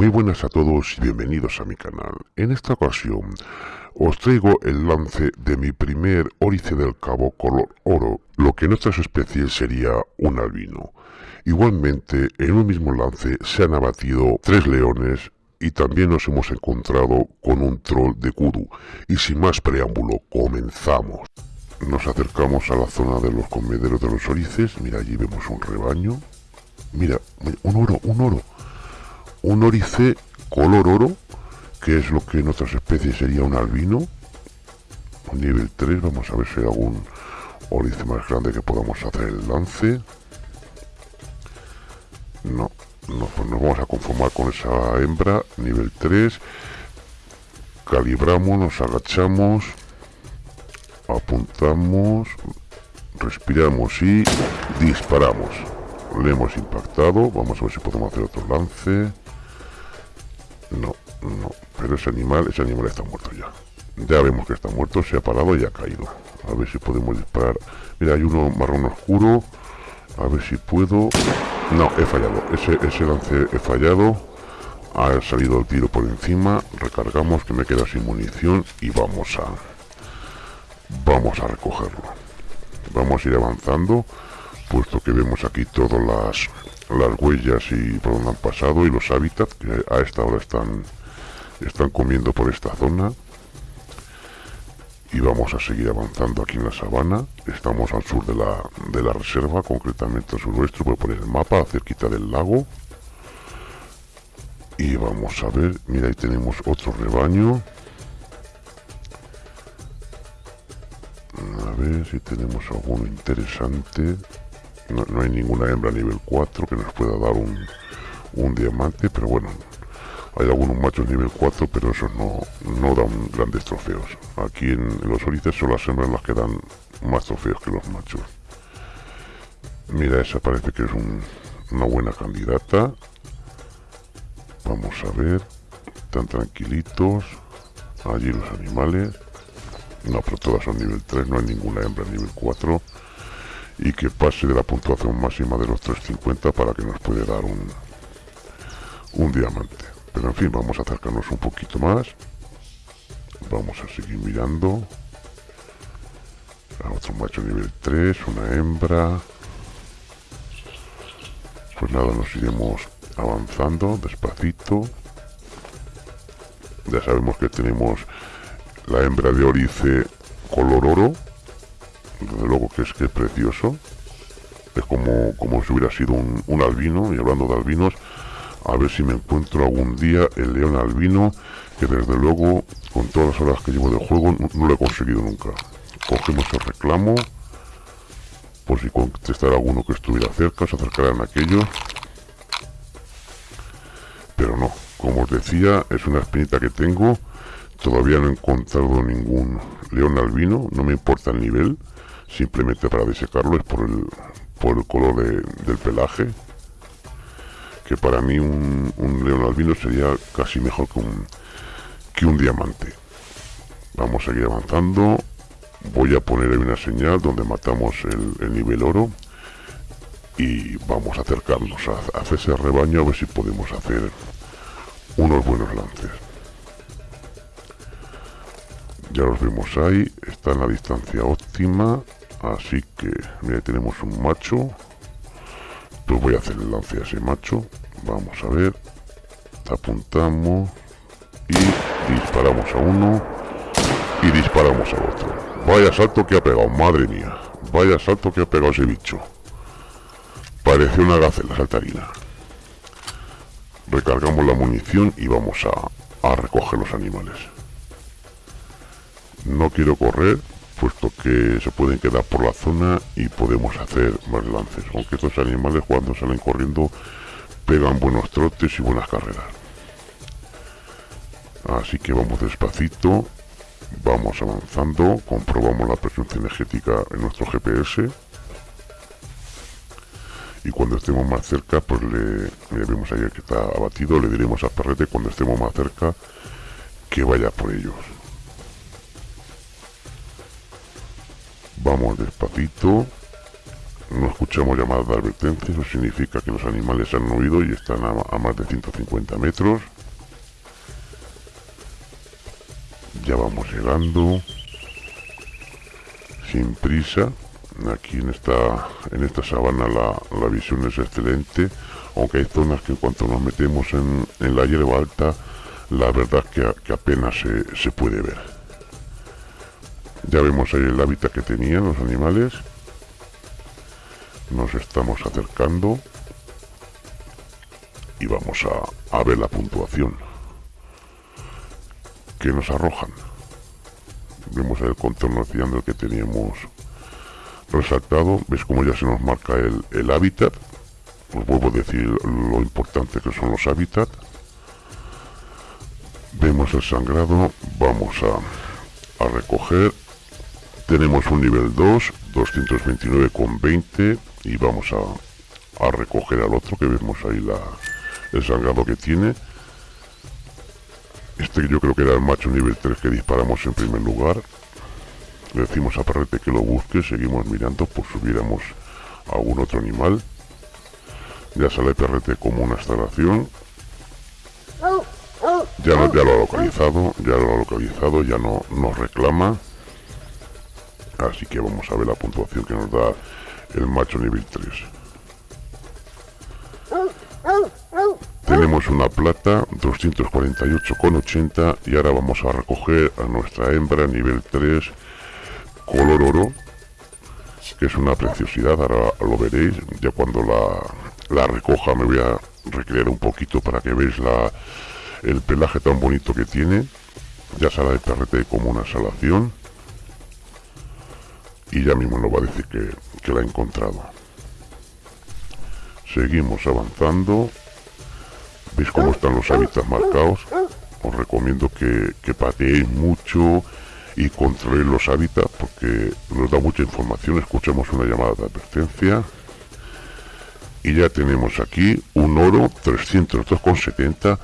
Muy buenas a todos y bienvenidos a mi canal. En esta ocasión os traigo el lance de mi primer órice del cabo color oro, lo que en otras especies sería un albino. Igualmente, en un mismo lance se han abatido tres leones y también nos hemos encontrado con un troll de kudu. Y sin más preámbulo, comenzamos. Nos acercamos a la zona de los comederos de los orices. Mira, allí vemos un rebaño. Mira, un oro, un oro un orice color oro, que es lo que en otras especies sería un albino, nivel 3, vamos a ver si hay algún orice más grande que podamos hacer el lance. No, no, nos vamos a conformar con esa hembra, nivel 3. Calibramos, nos agachamos, apuntamos, respiramos y disparamos. Le hemos impactado, vamos a ver si podemos hacer otro lance. No, no. Pero ese animal, ese animal está muerto ya. Ya vemos que está muerto, se ha parado y ha caído. A ver si podemos disparar. Mira, hay uno marrón oscuro. A ver si puedo... No, he fallado. Ese, ese lance he fallado. Ha salido el tiro por encima. Recargamos, que me queda sin munición. Y vamos a... Vamos a recogerlo. Vamos a ir avanzando. Puesto que vemos aquí todas las las huellas y por donde han pasado y los hábitats que a esta hora están, están comiendo por esta zona. Y vamos a seguir avanzando aquí en la sabana. Estamos al sur de la, de la reserva, concretamente al suroeste. Voy a poner el mapa, cerquita del lago. Y vamos a ver, mira ahí tenemos otro rebaño. A ver si tenemos alguno interesante. No, hay ninguna hembra nivel 4 que nos pueda dar un, un diamante, pero bueno, hay algunos machos nivel 4, pero esos no, no dan grandes trofeos. Aquí en, los orices son las hembras las que dan más trofeos que los machos. Mira, esa parece que es una buena candidata. Vamos a ver. Están tranquilitos. Allí los animales. No, pero todas son nivel 3. No hay ninguna hembra nivel 4 y que pase de la puntuación máxima de los 350 para que nos puede dar un, un diamante. Pero en fin, vamos a acercarnos un poquito más. Vamos a seguir mirando. A otro macho nivel 3, una hembra. Pues nada, nos iremos avanzando despacito. Ya sabemos que tenemos la hembra de orice color oro desde luego que es que es precioso. Es como, como si hubiera sido un, albino y hablando de albinos a ver si me encuentro algún día el león albino que desde luego con todas las horas que llevo de juego no, lo he conseguido nunca. Cogemos el reclamo por si contestara alguno que estuviera cerca se acercaran aquellos. Pero no como os decía es una espinita que tengo todavía no he encontrado ningún león albino no me importa el nivel simplemente para disecarlo es por el, por el color del pelaje que para mí un, león albino sería casi mejor que un, que un diamante. Vamos a seguir avanzando. Voy a poner ahí una señal donde matamos el, nivel oro y vamos a acercarnos a, a ese rebaño a ver si podemos hacer unos buenos lances. Ya los vemos ahí. Está en la distancia óptima Así que, mira, tenemos un macho. Pues voy a hacer el lance a ese macho. Vamos a ver. Apuntamos. Y disparamos a uno. Y disparamos al otro. Vaya salto que ha pegado, madre mía. Vaya salto que ha pegado ese bicho. Parece una gacela saltarina. Recargamos la munición y vamos a, a recoger los animales. No quiero correr puesto que se pueden quedar por la zona y podemos hacer más lances, aunque estos animales cuando salen corriendo pegan buenos trotes y buenas carreras. Así que vamos despacito, vamos avanzando, comprobamos la presencia energética en nuestro GPS y cuando estemos más cerca pues le, vemos ahí que está abatido, le diremos a Perrete cuando estemos más cerca que vaya por ellos. Vamos despacito. no escuchamos llamadas de advertencia, eso significa que los animales han huido y están a, más de 150 metros. Ya vamos llegando, sin prisa. Aquí en esta, en esta sabana la, visión es excelente, aunque hay zonas que en cuanto nos metemos en, la hierba alta, la verdad que, que apenas se, se puede ver. Ya vemos ahí el hábitat que tenían los animales. Nos estamos acercando. Y vamos a, ver la puntuación. Que nos arrojan. Vemos el contorno el que teníamos resaltado. Ves como ya se nos marca el, hábitat os vuelvo a decir lo importante que son los hábitats. Vemos el sangrado. Vamos a recoger tenemos un nivel 2 229,20 y vamos a, a, recoger al otro que vemos ahí la, el sangrado que tiene. Este yo creo que era el macho nivel 3 que disparamos en primer lugar. Le decimos a Perrete que lo busque seguimos mirando por si hubiéramos algún otro animal. Ya sale Perrete como una instalación. Ya, ya lo ha localizado ya lo ha localizado ya no nos reclama así que vamos a ver la puntuación que nos da el macho nivel 3 tenemos una plata 248,80 y ahora vamos a recoger a nuestra hembra nivel 3 color oro que es una preciosidad, ahora lo veréis. Ya cuando la, la recoja me voy a recrear un poquito para que veáis la, el pelaje tan bonito que tiene. Ya sale el perrete como una salación y ya mismo nos va a decir que, que la ha encontrado. Seguimos avanzando. Veis cómo están los hábitats marcados os recomiendo que, que pateéis mucho y controléis los hábitats porque nos da mucha información. Escuchamos una llamada de advertencia. Y ya tenemos aquí un oro 302,70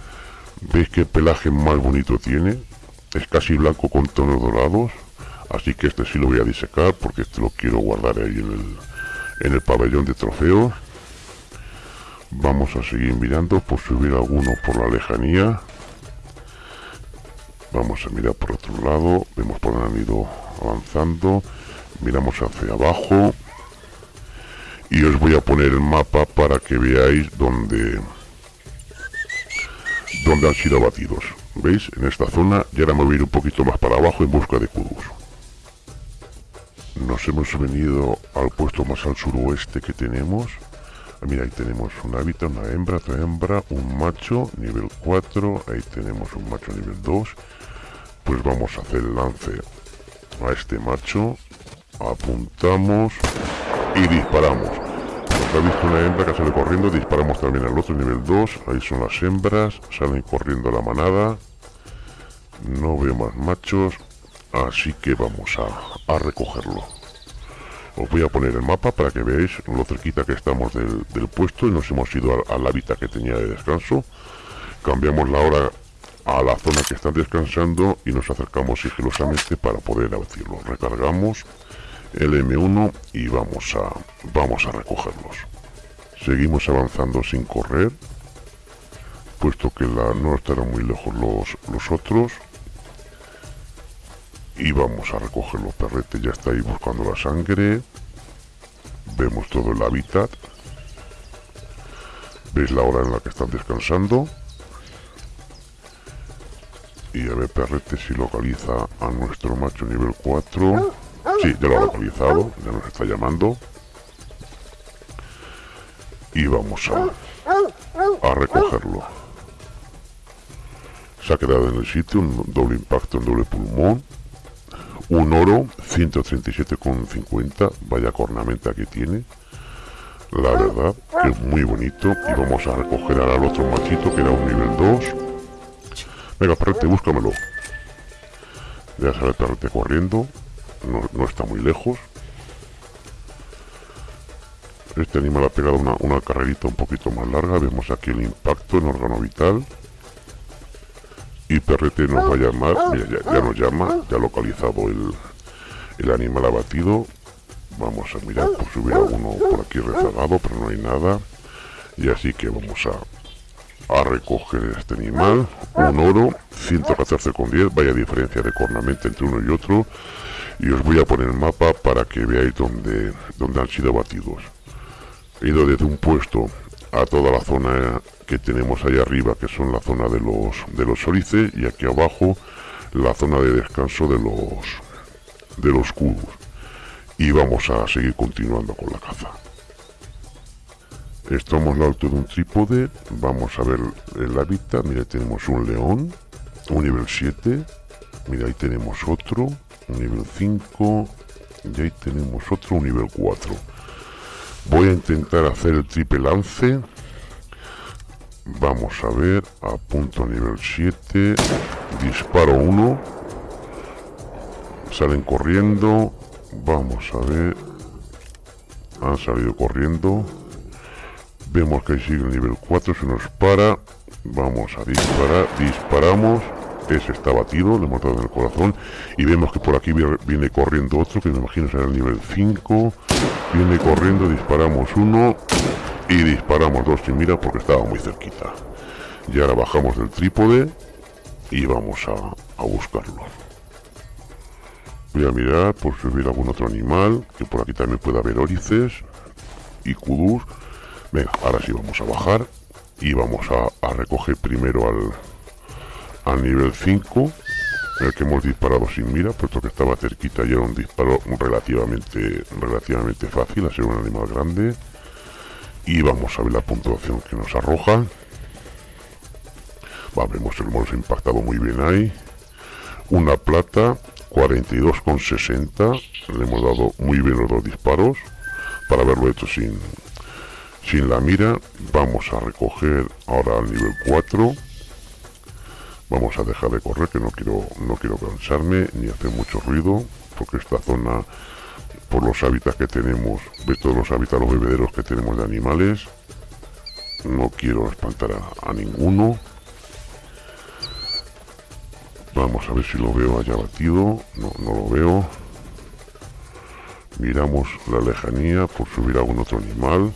veis que pelaje más bonito tiene es casi blanco con tonos dorados así que este sí lo voy a disecar porque este lo quiero guardar ahí en el, en el pabellón de trofeos. Vamos a seguir mirando por si hubiera alguno por la lejanía. Vamos a mirar por otro lado vemos por dónde han ido avanzando. Miramos hacia abajo. Y os voy a poner el mapa para que veáis dónde dónde han sido abatidos. Veis en esta zona y ahora me voy a ir un poquito más para abajo en busca de kudus hemos venido al puesto más al suroeste que tenemos. Mira ahí tenemos un hábitat, una hembra, otra hembra, un macho nivel 4 ahí tenemos un macho nivel 2 pues vamos a hacer el lance a este macho apuntamos y disparamos. Nos ha visto una hembra que sale corriendo disparamos también al otro nivel 2 ahí son las hembras salen corriendo la manada. No veo más machos así que vamos a, recogerlo os voy a poner el mapa para que veáis lo cerquita que estamos del, puesto y nos hemos ido al, hábitat que tenía de descanso. Cambiamos la hora a la zona que están descansando y nos acercamos sigilosamente para poder abatirlo recargamos el M1 y vamos a vamos a recogerlos. Seguimos avanzando sin correr puesto que la, no estarán muy lejos los, los otros y vamos a recoger los perretes. Ya está ahí buscando la sangre. Vemos todo el hábitat. Veis la hora en la que están descansando. Y a ver perrete si localiza a nuestro macho nivel 4 sí, ya lo ha localizado ya nos está llamando. Y vamos a, a recogerlo. se ha quedado en el sitio un doble impacto en doble pulmón un oro 137,50 vaya cornamenta que tiene. La verdad que es muy bonito y vamos a recoger al otro machito que era un nivel 2 venga perrete búscamelo. Ya sale el corriendo no, está muy lejos. Este animal ha pegado una, una carrerita un poquito más larga vemos aquí el impacto en órgano vital y Perrete nos va a llamar, ya, nos llama, ya ha localizado el, el animal abatido, Vamos a mirar por si hubiera alguno por aquí rezagado, pero no hay nada. Y así que vamos a, a recoger este animal. Un oro, 114,10. Vaya diferencia de cornamento entre uno y otro. Y os voy a poner el mapa para que veáis dónde, dónde han sido abatidos. He ido desde un puesto a toda la zona que tenemos ahí arriba, que son la zona de los, de los orices, y aquí abajo la zona de descanso de los, de los cubos y vamos a seguir continuando con la caza. Estamos al alto de un trípode, vamos a ver el hábitat, mira tenemos un león, un nivel 7, mira ahí tenemos otro, un nivel 5, y ahí tenemos otro, un nivel 4. Voy a intentar hacer el triple lance, vamos a ver, a punto nivel 7, disparo 1, salen corriendo, Vamos a ver. Han salido corriendo. Vemos que sigue el nivel 4. Se nos para. Vamos a disparar. Disparamos. Ese está batido. Le hemos dado en el corazón. Y vemos que por aquí viene corriendo otro. Que me imagino será el nivel 5. Viene corriendo. Disparamos uno. Y disparamos dos sin mira porque estaba muy cerquita. Y ahora bajamos del trípode. Y vamos a, a buscarlo. Voy a mirar por si hubiera algún otro animal, que por aquí también puede haber órices y kudus. Venga, ahora sí vamos a bajar y vamos a, recoger primero al, al nivel 5, el que hemos disparado sin mira, puesto que estaba cerquita y era un disparo relativamente, relativamente fácil, a ser un animal grande. Y vamos a ver la puntuación que nos arroja. Va, vemos el hemos impactado muy bien ahí. Una plata, 42,60. Le hemos dado muy bien los dos disparos para haberlo hecho sin, sin la mira. Vamos a recoger ahora al nivel 4. Vamos a dejar de correr, que no quiero, no quiero cansarme ni hacer mucho ruido, porque esta zona, por los hábitats que tenemos, ve todos los hábitats, los bebederos que tenemos de animales, no quiero espantar a ninguno. Vamos a ver si lo veo allá batido. No, no lo veo. Miramos la lejanía por subir a algún otro animal.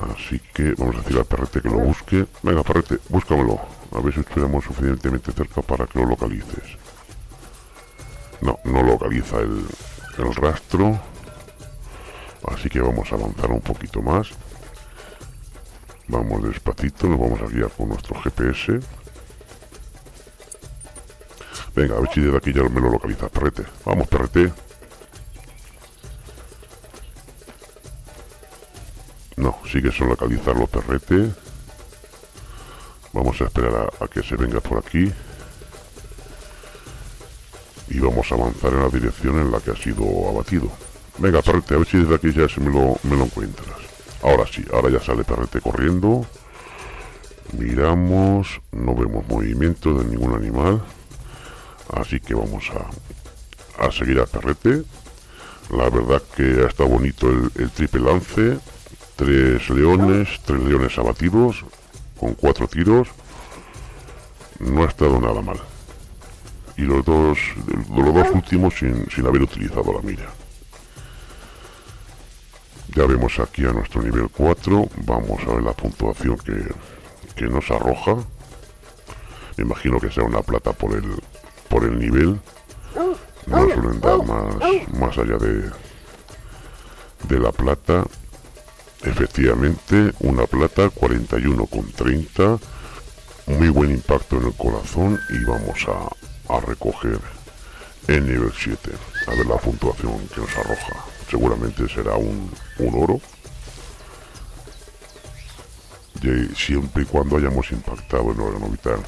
Así que vamos a decir al perrete que lo busque. Venga, perrete, búscamelo. A ver si estuviéramos suficientemente cerca para que lo localices. No, no localiza el, rastro. Así que vamos a avanzar un poquito más. Vamos despacito, nos vamos a guiar con nuestro GPS. Venga, a ver si desde aquí ya me lo localiza. Perrete. Vamos, perrete. No, sigue sin localizarlo, perrete. Vamos a esperar a, que se venga por aquí. Y vamos a avanzar en la dirección en la que ha sido abatido. Venga, perrete, a ver si desde aquí ya se me lo, me lo encuentras. Ahora sí, ahora ya sale perrete corriendo. Miramos, no vemos movimiento de ningún animal. Así que vamos a, a seguir a perrete. La verdad que ha estado bonito el, triple lance. Tres leones, tres leones abatidos con cuatro tiros. No ha estado nada mal. Y los dos, los dos últimos sin, sin haber utilizado la mira. Ya vemos aquí a nuestro nivel 4. Vamos a ver la puntuación que, que nos arroja. Me imagino que sea una plata por el, por el nivel no suelen dar más, más allá de, de la plata efectivamente una plata 41,30 muy buen impacto en el corazón y vamos a, a recoger el nivel 7 a ver la puntuación que nos arroja. Seguramente será un, un oro. Y siempre y cuando hayamos impactado en órgano vital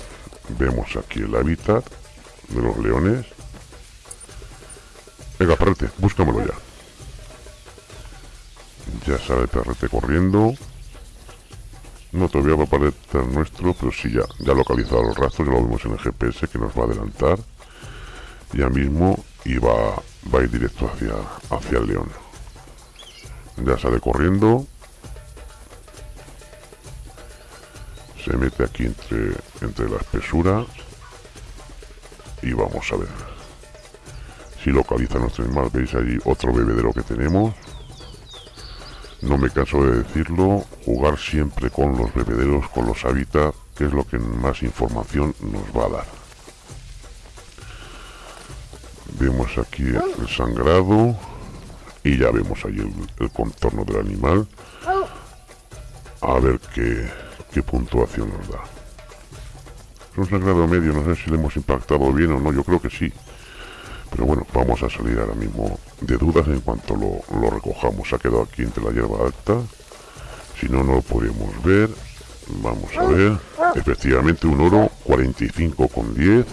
vemos aquí el hábitat de los leones. Venga, perrete, búscamelo ya. Ya sale perrete corriendo. No, todavía va a aparecer nuestro, pero sí ya, ya localizado los rastros, ya lo vemos en el GPS que nos va a adelantar. Ya mismo y va, va a ir directo hacia, hacia el león. Ya sale corriendo. Se mete aquí entre, entre la espesura y vamos a ver si localiza nuestro animal. Veis allí otro bebedero que tenemos. No me canso de decirlo, jugar siempre con los bebederos, con los hábitats, que es lo que más información nos va a dar. Vemos aquí el sangrado y ya vemos ahí el, contorno del animal. A ver qué, qué puntuación nos da. Es un sangrado medio, no sé si le hemos impactado bien o no, yo creo que sí. Pero bueno, vamos a salir ahora mismo de dudas en cuanto lo, recojamos. Ha quedado aquí entre la hierba alta. Si no, no lo podemos ver. Vamos a ver. Efectivamente, un oro 45 con 10.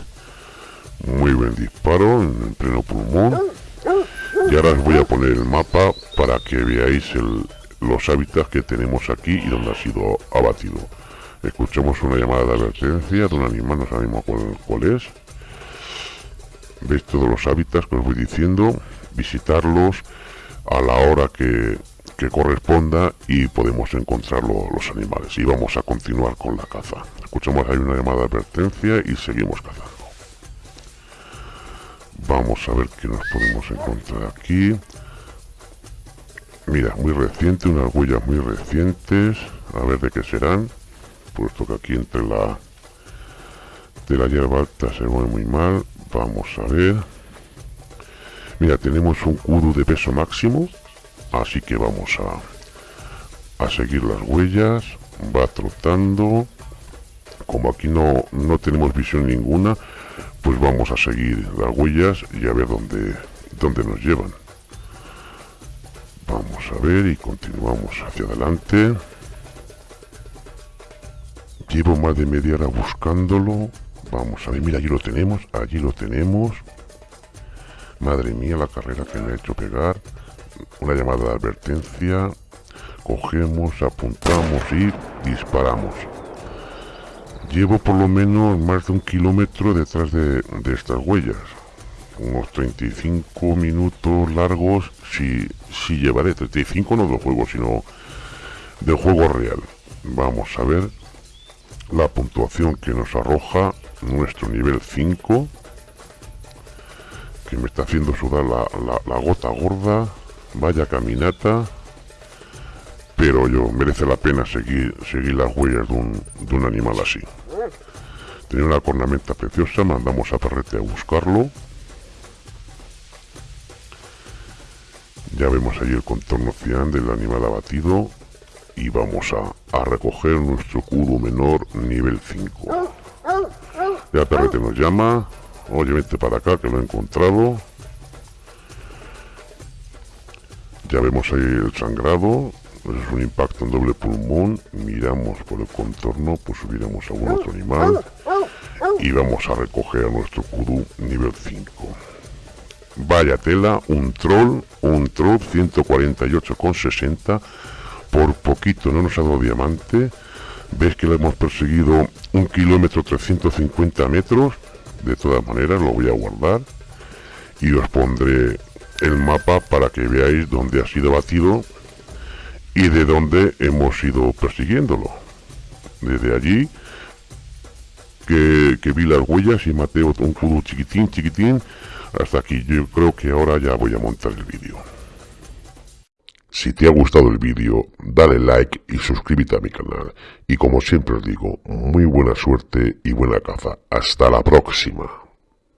Muy buen disparo en pleno pulmón. Y ahora os voy a poner el mapa para que veáis los hábitats que tenemos aquí y donde ha sido abatido. Escuchamos una llamada de advertencia de un animal, no sabemos cuál, cuál es veis todos los hábitats que os voy diciendo, visitarlos a la hora que, corresponda y podemos encontrar los animales. Y vamos a continuar con la caza. Escuchamos ahí una llamada de advertencia y seguimos cazando. Vamos a ver qué nos podemos encontrar aquí. Mira, muy reciente, unas huellas muy recientes. A ver de qué serán. Puesto que aquí entre la de la hierba alta se mueve muy mal. Vamos a ver. Mira, tenemos un kudu de peso máximo. Así que vamos a, a seguir las huellas. Va trotando. Como aquí no, no tenemos visión ninguna, pues vamos a seguir las huellas y a ver dónde, dónde nos llevan. Vamos a ver y continuamos hacia adelante. Llevo más de media hora buscándolo Vamos a ver, mira, allí lo tenemos, allí lo tenemos. Madre mía, la carrera que me ha hecho pegar. Una llamada de advertencia. Cogemos, apuntamos y disparamos. Llevo por lo menos más de un kilómetro detrás de, estas huellas. Unos 35 minutos largos, si, si llevaré. 35 no del juego, sino del juego real. Vamos a ver la puntuación que nos arroja nuestro nivel 5 que me está haciendo sudar la, gota gorda. Vaya caminata. Pero yo merece la pena seguir seguir las huellas de un, de un animal así. Tenía una cornamenta preciosa mandamos a Perrete a buscarlo. Ya vemos ahí el contorno cian del animal abatido y vamos a, a recoger nuestro cubo menor nivel 5 ya Perrete nos llama. Oye, vente para acá que lo he encontrado. Ya vemos ahí el sangrado. Es un impacto en doble pulmón. Miramos por el contorno, pues subiremos a algún otro animal. Y vamos a recoger a nuestro kudu nivel 5. Vaya tela, un troll, un troll 148,60. Por poquito no nos ha dado diamante. Ves que lo hemos perseguido un kilómetro 350 metros. De todas maneras lo voy a guardar. Y os pondré el mapa para que veáis dónde ha sido batido y de dónde hemos ido persiguiéndolo. Desde allí que, vi las huellas y maté un cubo chiquitín, chiquitín, hasta aquí. Yo creo que ahora ya voy a montar el vídeo. Si te ha gustado el vídeo, dale like y suscríbete a mi canal. Y como siempre os digo, muy buena suerte y buena caza. Hasta la próxima.